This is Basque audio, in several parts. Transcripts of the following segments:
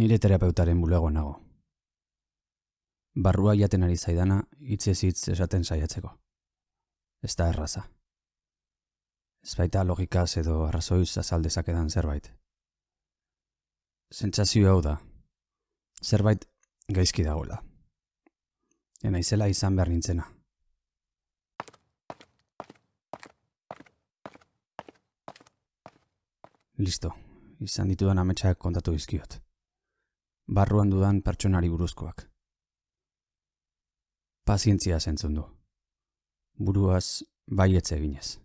Nire terapeutaren bulegoan nago. Barrua jaten ari zaidana hitzez hitz esaten saiatzeko. Ez da erraza. Ez baita logikaz edo arrazoiz azaldezakedan zerbait. Sentsazio hau da. Zerbait gaizki dagoela. Ena izan behar nintzena. Listo, izan ditudan ametsak kontatu dizkiot. Barruan dudan pertsonari buruzkoak. Pazientzia zentzun du. Buruaz baietze eginez.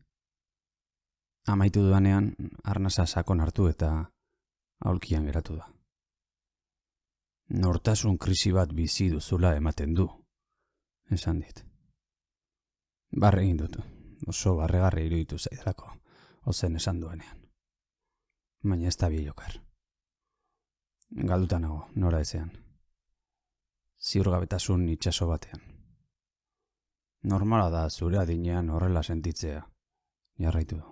Amaitu dudanean, arnasa sakon hartu eta aulkian geratu da. Nortasun krisi bat bizi duzula ematen du, esan dit. Barre egin dut, oso barregarri iruditu zaidalako, ozen esan duenean. Baina ez da biokar. Galduta nago, nora ezean. Ziurgabetasun itxaso batean. Normala da zure adinean horrela sentitzea, jarraitu du.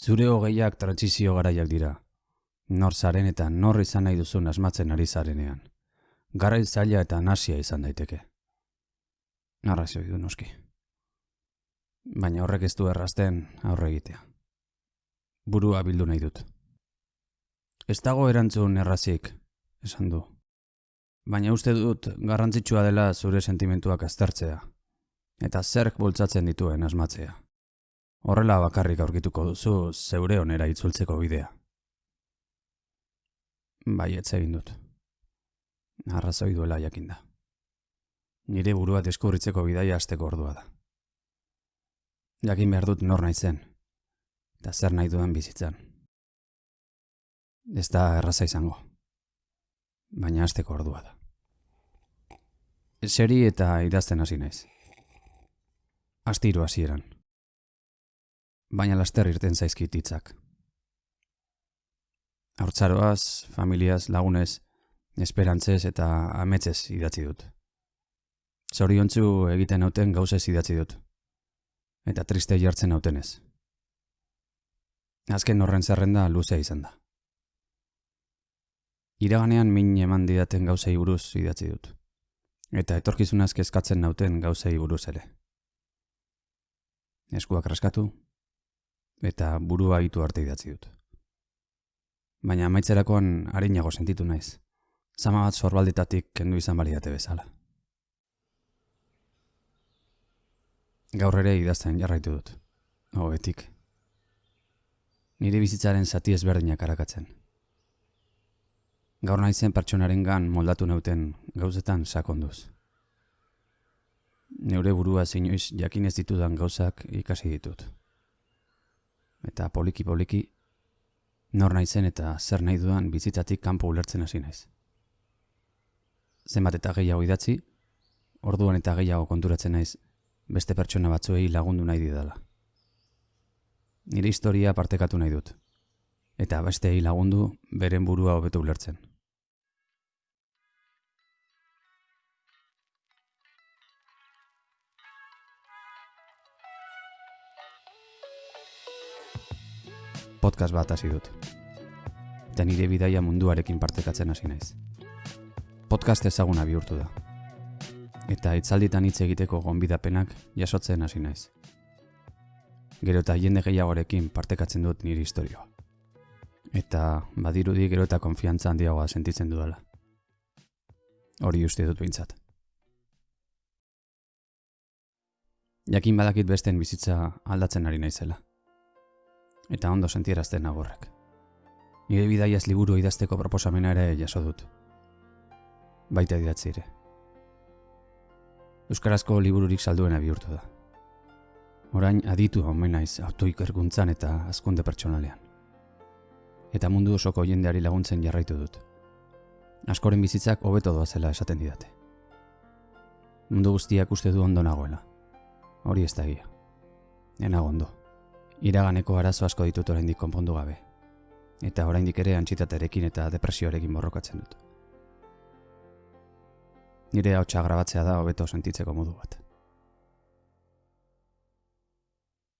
Zure hogeiak trantzizio garaiak dira, nor zaren eta nor izan nahi duzun asmatzen ari zarenean. Garai zaila eta nasia izan daiteke. Arrazio du noski. Baina horrek ez du errazten aurre egitea. Burua bildu nahi dut. Ez dago erantzun errazik, esan du. Baina uste dut garrantzitsua dela zure sentimentuak aztertzea. Eta zerk bultzatzen dituen asmatzea. Horrela bakarrik aurkituko duzu zeure onera itzultzeko bidea. Bai, egin dut. Arrazoi duela jakinda. Nire burua deskurritzeko bidaia azteko ordua da. Jakin behar dut nor naizen, eta zer nahi duen bizitzan. Ez da erraza izango, baina azteko ordua da. Seri eta idazten hasi naiz. Astiru hasieran. Baina laster irten zaizkit hitzak. Hortzaroaz, familiaz, lagunez, esperantzez eta ametzez idatzi dut. Zoriontzu egiten hauten gauzez idatzi dut. Eta triste jartzen hautenez. Azken horren zerrenda luzea izan da. Iraganean min eman didaten gauzei buruz idatzi dut. Eta etorkizunaz kezkatzen nauten gauzei buruz ere. Eskuak raskatu, eta burua itu arte idatzi dut baina amaitzerakoan harinago sentitu naiz. Zama bat zorbaldetatik kendu izan baliate bezala. Gaur ere idazten jarraitu dut. Hobetik. Nire bizitzaren zati ezberdinak arakatzen. Gaur naizen pertsonaren gan moldatu nauten gauzetan sakonduz. Neure burua zeinoiz jakinez ditudan gauzak ikasi ditut. Eta poliki-poliki nor naizen eta zer nahi dudan bizitzatik kanpo ulertzen hasi naiz. Zenbat eta gehiago idatzi, orduan eta gehiago konturatzen naiz beste pertsona batzuei lagundu nahi didala. Nire historia partekatu nahi dut, eta besteei lagundu beren burua hobetu ulertzen. podcast bat hasi dut. Eta nire bidaia munduarekin partekatzen hasi naiz. Podcast ezaguna bihurtu da. Eta itzalditan hitz egiteko gonbidapenak jasotzen hasi naiz. Gero eta jende gehiagorekin partekatzen dut nire historioa. Eta badirudi gero eta konfiantza handiagoa sentitzen dudala. Hori uste dut bintzat. Jakin badakit besten bizitza aldatzen ari naizela eta ondo sentierazten nagorrek. Nire bidaiaz liburu idazteko proposamena ere jaso dut. Baita idatzi ere. Euskarazko libururik salduena bihurtu da. Orain aditu omen naiz autoikerguntzan eta azkunde pertsonalean. Eta mundu osoko jendeari laguntzen jarraitu dut. Askoren bizitzak hobeto doa zela esaten didate. Mundu guztiak uste du ondo nagoela. Hori ez da gira. Enago ondo iraganeko arazo asko ditut oraindik konpondu gabe. Eta oraindik ere antxitaterekin eta depresioarekin borrokatzen dut. Nire hautsa grabatzea da hobeto sentitzeko modu bat.